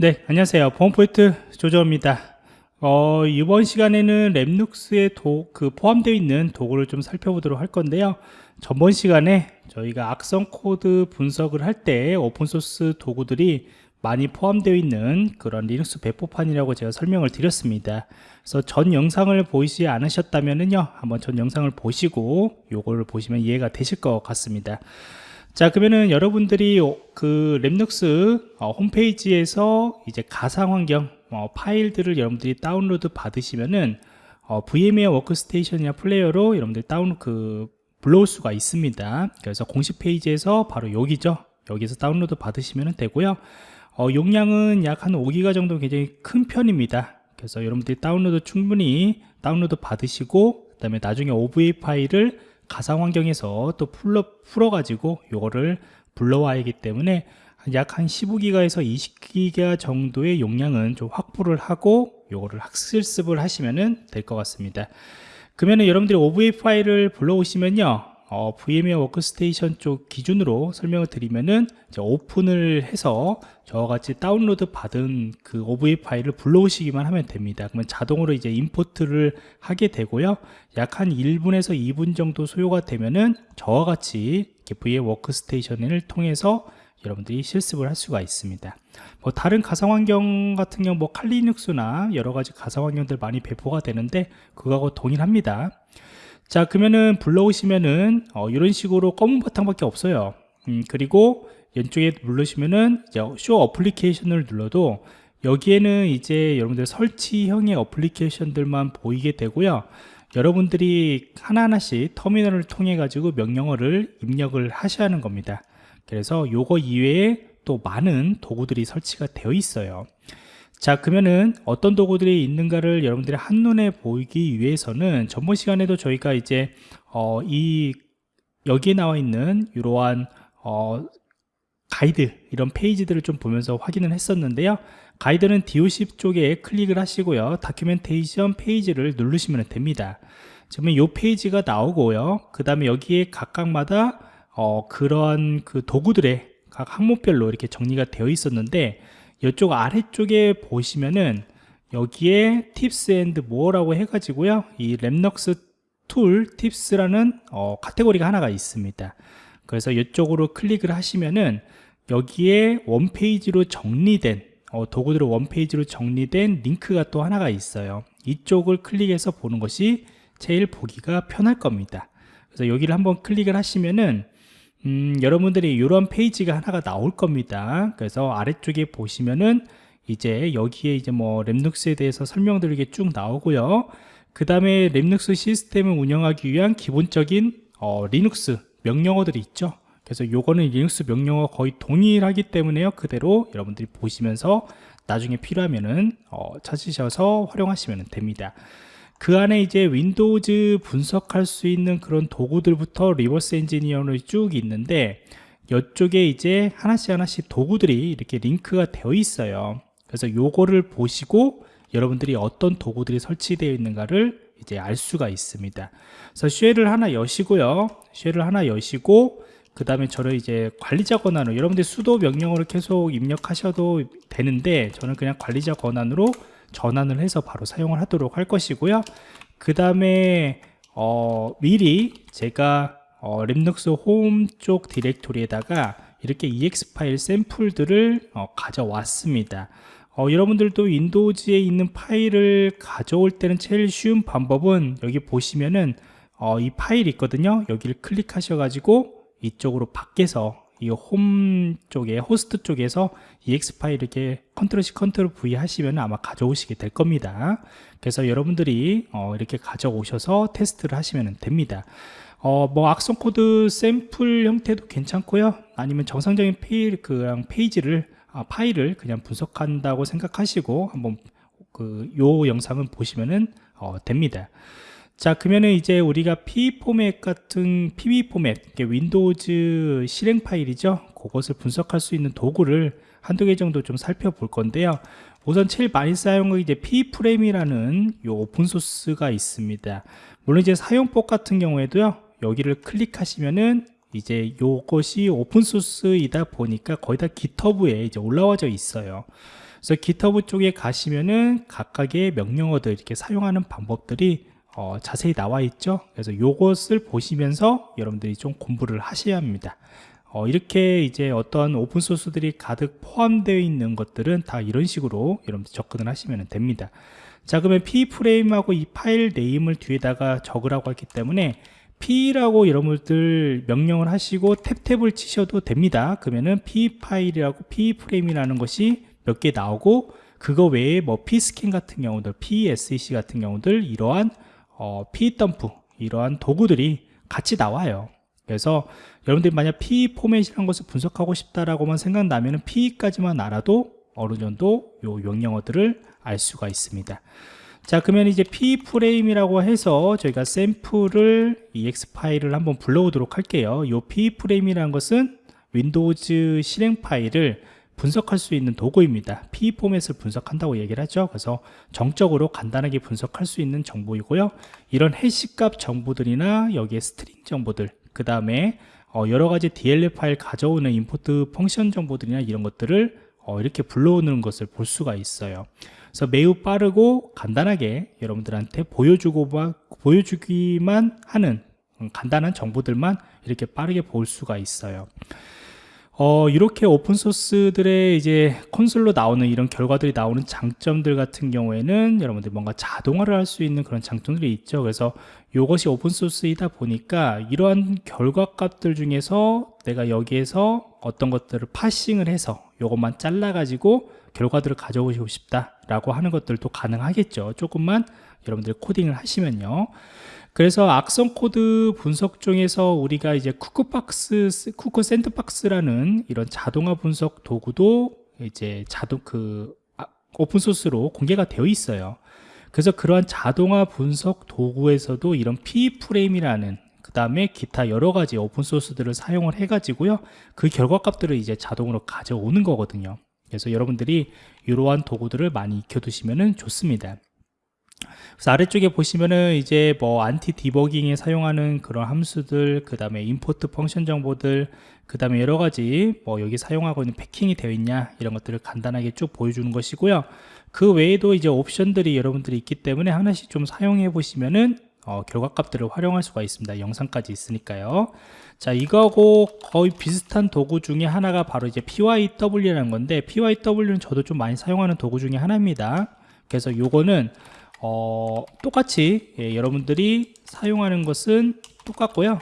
네, 안녕하세요. 보안포인트 조조입니다. 어, 이번 시간에는 REMnux에 도, 그 포함되어 있는 도구를 좀 살펴보도록 할 건데요. 전번 시간에 저희가 악성 코드 분석을 할 때 오픈소스 도구들이 많이 포함되어 있는 그런 리눅스 배포판이라고 제가 설명을 드렸습니다. 그래서 전 영상을 보지 않으셨다면요. 한번 전 영상을 보시고 요거를 보시면 이해가 되실 것 같습니다. 자 그러면은 여러분들이 그 REMnux 어, 홈페이지에서 이제 가상 환경 어, 파일들을 여러분들이 다운로드 받으시면은 어, VMware 워크스테이션이나 플레이어로 여러분들 다운 그 불러올 수가 있습니다. 그래서 공식 페이지에서 바로 여기죠. 여기서 다운로드 받으시면 되고요. 어, 용량은 약 한 5기가 정도 굉장히 큰 편입니다. 그래서 여러분들이 다운로드 충분히 다운로드 받으시고 그 다음에 나중에 OVA 파일을 가상 환경에서 또 풀어, 풀어가지고 이거를 불러와야 하기 때문에 약 한 15기가에서 20기가 정도의 용량은 좀 확보를 하고 이거를 학습을 하시면 될 것 같습니다. 그러면 여러분들이 OVA 파일을 불러오시면요 어, VMware Workstation 쪽 기준으로 설명을 드리면은 오픈을 해서 저와 같이 다운로드 받은 그 OVA 파일을 불러오시기만 하면 됩니다. 그러면 자동으로 이제 import를 하게 되고요. 약 한 1분에서 2분 정도 소요가 되면은 저와 같이 VMware 워크스테이션을 통해서 여러분들이 실습을 할 수가 있습니다. 뭐 다른 가상 환경 같은 경우 뭐 칼리 리눅스나 여러 가지 가상 환경들 많이 배포가 되는데 그거하고 동일합니다. 자 그러면은 불러오시면은 어, 이런 식으로 검은 바탕밖에 없어요. 음, 그리고 왼쪽에 누르시면은 show application을 눌러도 여기에는 이제 여러분들 설치형의 어플리케이션들만 보이게 되고요. 여러분들이 하나하나씩 터미널을 통해 가지고 명령어를 입력을 하셔야 하는 겁니다. 그래서 요거 이외에 또 많은 도구들이 설치가 되어 있어요 자 그러면은 어떤 도구들이 있는가를 여러분들이 한눈에 보이기 위해서는 전번 시간에도 저희가 이제 어, 이 여기에 나와 있는 이러한 어, 가이드 이런 페이지들을 좀 보면서 확인을 했었는데요. 가이드는 DOC 쪽에 클릭을 하시고요. 다큐멘테이션 페이지를 누르시면 됩니다. 그러면 이 페이지가 나오고요. 그 다음에 여기에 각각마다 어, 그러한 그 도구들의 각 항목별로 이렇게 정리가 되어 있었는데 이쪽 아래쪽에 보시면은 여기에 Tips and More라고 해가지고요. 이 REMnux Tool Tips라는 어, 카테고리가 하나가 있습니다. 그래서 이쪽으로 클릭을 하시면은 여기에 one page로 정리된 어, 도구들의 one page로 정리된 링크가 또 하나가 있어요. 이쪽을 클릭해서 보는 것이 제일 보기가 편할 겁니다. 그래서 여기를 한번 클릭을 하시면은 음, 여러분들이 이런 페이지가 하나가 나올 겁니다. 그래서 아래쪽에 보시면은 이제 여기에 이제 뭐 REMnux에 대해서 설명드리게 쭉 나오고요. 그 다음에 REMnux 시스템을 운영하기 위한 기본적인 어, 리눅스 명령어들이 있죠. 그래서 요거는 리눅스 명령어 거의 동일하기 때문에요. 그대로 여러분들이 보시면서 나중에 필요하면은 어, 찾으셔서 활용하시면 됩니다. 그 안에 이제 윈도우즈 분석할 수 있는 그런 도구들부터 reverse engineer로 쭉 있는데 이쪽에 이제 하나씩 하나씩 도구들이 이렇게 링크가 되어 있어요. 그래서 요거를 보시고 여러분들이 어떤 도구들이 설치되어 있는가를 이제 알 수가 있습니다. 그래서 쉘을 하나 여시고요. 쉘을 하나 여시고 그 다음에 저를 이제 관리자 권한으로 여러분들 sudo 명령어를 계속 입력하셔도 되는데 저는 그냥 관리자 권한으로 전환을 해서 바로 사용을 하도록 할 것이고요. 그 다음에 어, 미리 제가 어, REMnux 홈 쪽 디렉토리에다가 이렇게 exe 파일 샘플들을 어, 가져왔습니다. 어, 여러분들도 윈도우즈에 있는 파일을 가져올 때는 제일 쉬운 방법은 여기 보시면은 어, 이 파일이 있거든요. 여기를 클릭하셔 가지고 이쪽으로 밖에서 이 홈 쪽에 호스트 쪽에서 exe 파일 이렇게 control C control V 하시면 아마 가져오시게 될 겁니다. 그래서 여러분들이 어, 이렇게 가져오셔서 테스트를 하시면 됩니다. 어, 뭐 악성 코드 샘플 형태도 괜찮고요. 아니면 정상적인 페일 그냥 페이지를 아, 파일을 그냥 분석한다고 생각하시고 한번 그 요 영상은 보시면은 어, 됩니다 자 그러면은 이제 우리가 PE 포맷 같은 PE 포맷 윈도우즈 실행 파일이죠? 그것을 분석할 수 있는 도구를 한두 개 정도 좀 살펴볼 건데요. 우선 제일 많이 사용하는 이제 peframe이라는 요 오픈소스가 있습니다. 물론 이제 사용법 같은 경우에도요 여기를 클릭하시면은 이제 요것이 오픈소스이다 보니까 거의 다 GitHub에 이제 올라와져 있어요. 그래서 GitHub 쪽에 가시면은 각각의 명령어들 이렇게 사용하는 방법들이 어, 자세히 나와 있죠? 그래서 요것을 보시면서 여러분들이 좀 공부를 하셔야 합니다. 어, 이렇게 이제 어떤 오픈소스들이 가득 포함되어 있는 것들은 다 이런 식으로 여러분들 접근을 하시면 됩니다. 자 그러면 p 프레임하고 이 파일 네임을 뒤에다가 적으라고 했기 때문에 p라고 여러분들 명령을 하시고 탭탭을 치셔도 됩니다. 그러면은 p 파일이라고 p 프레임이라는 것이 몇 개 나오고 그거 외에 뭐 p 스캔 같은 경우들 psec 같은 경우들 이러한 어, p 덤프 이러한 도구들이 같이 나와요. 그래서 여러분들이 만약 p 포맷이라는 것을 분석하고 싶다라고만 생각나면은 p까지만 알아도 어느 정도 요 명령어들을 알 수가 있습니다. 자 그러면 이제 p 프레임이라고 해서 저희가 샘플을 ex 파일을 한번 불러오도록 할게요. 요 p 프레임이라는 것은 윈도우즈 실행 파일을 분석할 수 있는 도구입니다. PE 포맷을 분석한다고 얘기를 하죠. 그래서 정적으로 간단하게 분석할 수 있는 정보이고요. 이런 해시값 정보들이나 여기에 string 정보들 그 다음에 어, 여러 가지 DLL 파일 가져오는 import function 정보들이나 이런 것들을 어, 이렇게 불러오는 것을 볼 수가 있어요. 그래서 매우 빠르고 간단하게 여러분들한테 보여주고 보여주기만 하는 간단한 정보들만 이렇게 빠르게 볼 수가 있어요. 어, 이렇게 오픈소스들의 이제 콘솔로 나오는 이런 결과들이 나오는 장점들 같은 경우에는 여러분들 뭔가 자동화를 할 수 있는 그런 장점들이 있죠. 그래서 이것이 오픈소스이다 보니까 이러한 결과값들 중에서 내가 여기에서 어떤 것들을 파싱을 해서 이것만 잘라가지고 결과들을 가져오고 싶다라고 하는 것들도 가능하겠죠. 조금만 여러분들 코딩을 하시면요. 그래서 악성 코드 분석 중에서 우리가 이제 Cuckoo Box, Cuckoo Sandbox라는 이런 자동화 분석 도구도 이제 자동 그 아, 오픈소스로 공개가 되어 있어요. 그래서 그러한 자동화 분석 도구에서도 이런 peframe이라는 그 다음에 기타 여러 가지 오픈소스들을 사용을 해가지고요. 그 결과값들을 이제 자동으로 가져오는 거거든요. 그래서 여러분들이 이러한 도구들을 많이 익혀두시면 좋습니다. 그래서 아래쪽에 보시면은 이제 뭐 anti debugging에 사용하는 그런 함수들 그 다음에 import function 정보들 그 다음에 여러 가지 뭐 여기 사용하고 있는 packing이 되어 있냐 이런 것들을 간단하게 쭉 보여주는 것이고요. 그 외에도 이제 옵션들이 여러분들이 있기 때문에 하나씩 좀 사용해 보시면은 어, 결과값들을 활용할 수가 있습니다. 영상까지 있으니까요. 자 이거하고 거의 비슷한 도구 중에 하나가 바로 이제 PYW라는 건데 PYW는 저도 좀 많이 사용하는 도구 중에 하나입니다. 그래서 요거는 어, 똑같이 예, 여러분들이 사용하는 것은 똑같고요.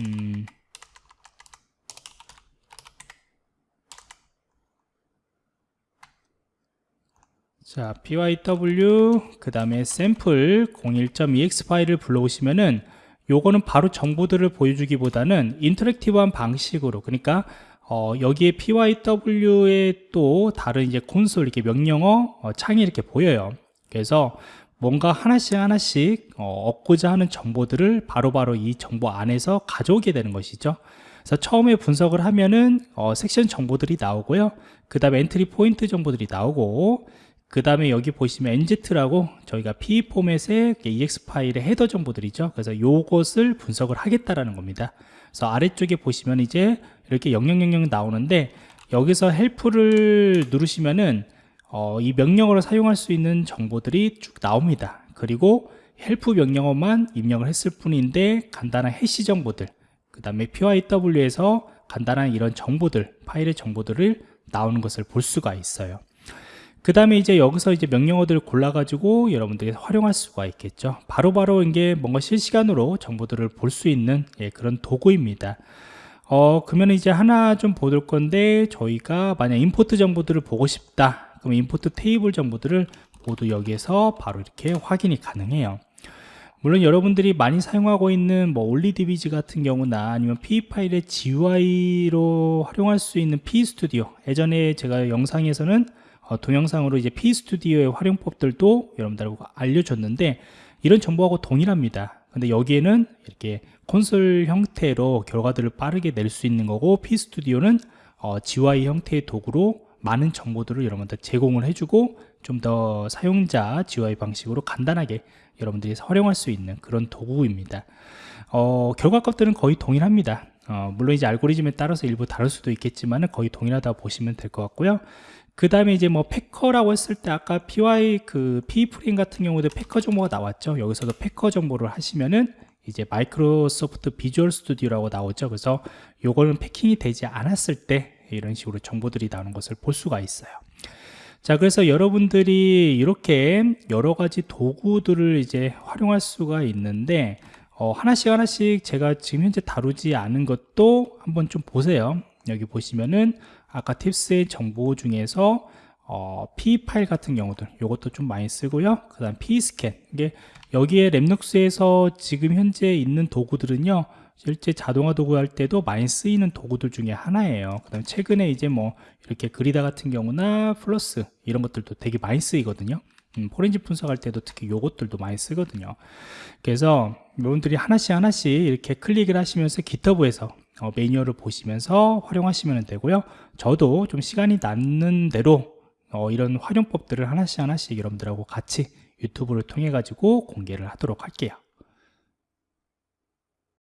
음, 자 pyw 그 다음에 샘플 01.ex 파일을 불러오시면은 요거는 바로 정보들을 보여주기보다는 interactive한 방식으로 그러니까 어, 여기에 pyew에 또 다른 이제 콘솔 이렇게 명령어 어, 창이 이렇게 보여요. 그래서 뭔가 하나씩 하나씩 어, 얻고자 하는 정보들을 바로바로 바로 이 정보 안에서 가져오게 되는 것이죠. 그래서 처음에 분석을 하면은 어, 섹션 정보들이 나오고요. 그 다음에 entry point 정보들이 나오고 그 다음에 여기 보시면 MZ라고 저희가 PE 포맷의 exe 파일의 헤더 정보들이죠. 그래서 요것을 분석을 하겠다라는 겁니다. 그래서 아래쪽에 보시면 이제 이렇게 0000 나오는데 여기서 help를 누르시면은 어, 이 명령어를 사용할 수 있는 정보들이 쭉 나옵니다 그리고 help 명령어만 입력을 했을 뿐인데 간단한 해시 정보들 그 다음에 pyew에서 간단한 이런 정보들 파일의 정보들을 나오는 것을 볼 수가 있어요 그 다음에 이제 여기서 이제 명령어들을 골라 가지고 여러분들이 활용할 수가 있겠죠. 바로바로 바로 이게 뭔가 실시간으로 정보들을 볼 수 있는 예, 그런 도구입니다. 어, 그러면 이제 하나 좀볼 건데 저희가 만약 임포트 정보들을 보고 싶다. 그럼 임포트 테이블 정보들을 모두 여기에서 바로 이렇게 확인이 가능해요. 물론 여러분들이 많이 사용하고 있는 뭐 올리디비즈 같은 경우나 아니면 P 파일의 GUI로 활용할 수 있는 P 스튜디오 예전에 제가 영상에서는 어, 동영상으로 이제 P스튜디오의 활용법들도 여러분들하고 알려줬는데 이런 정보하고 동일합니다. 근데 여기에는 이렇게 콘솔 형태로 결과들을 빠르게 낼 수 있는 거고 P스튜디오는 어, GUI 형태의 도구로 많은 정보들을 여러분들 제공을 해주고 좀 더 사용자 GUI 방식으로 간단하게 여러분들이 활용할 수 있는 그런 도구입니다. 어, 결과값들은 거의 동일합니다. 어, 물론 이제 알고리즘에 따라서 일부 다를 수도 있겠지만 거의 동일하다고 보시면 될 것 같고요. 그 다음에 이제 뭐 패커라고 했을 때 아까 PY 그 P 프레임 같은 경우도 패커 정보가 나왔죠. 여기서도 패커 정보를 하시면은 이제 마이크로소프트 비주얼 스튜디오라고 나오죠. 그래서 요거는 패킹이 되지 않았을 때 이런 식으로 정보들이 나오는 것을 볼 수가 있어요. 자, 그래서 여러분들이 이렇게 여러 가지 도구들을 이제 활용할 수가 있는데 어, 하나씩 하나씩 제가 지금 현재 다루지 않은 것도 한번 좀 보세요. 여기 보시면은 아까 팁스의 정보 중에서 어, P 파일 같은 경우들 이것도 좀 많이 쓰고요. 그 다음 P 스캔 이게 여기에 랩눅스에서 지금 현재 있는 도구들은요. 실제 자동화 도구 할 때도 많이 쓰이는 도구들 중에 하나예요. 그 다음에 최근에 이제 뭐 이렇게 그리다 같은 경우나 플러스 이런 것들도 되게 많이 쓰이거든요. 음, 포렌식 분석할 때도 특히 요것들도 많이 쓰거든요. 그래서 여러분들이 하나씩 하나씩 이렇게 클릭을 하시면서 기터브에서 어, 매뉴얼을 보시면서 활용하시면 되고요. 저도 좀 시간이 남는 대로 어, 이런 활용법들을 하나씩 하나씩 여러분들하고 같이 유튜브를 통해 가지고 공개를 하도록 할게요.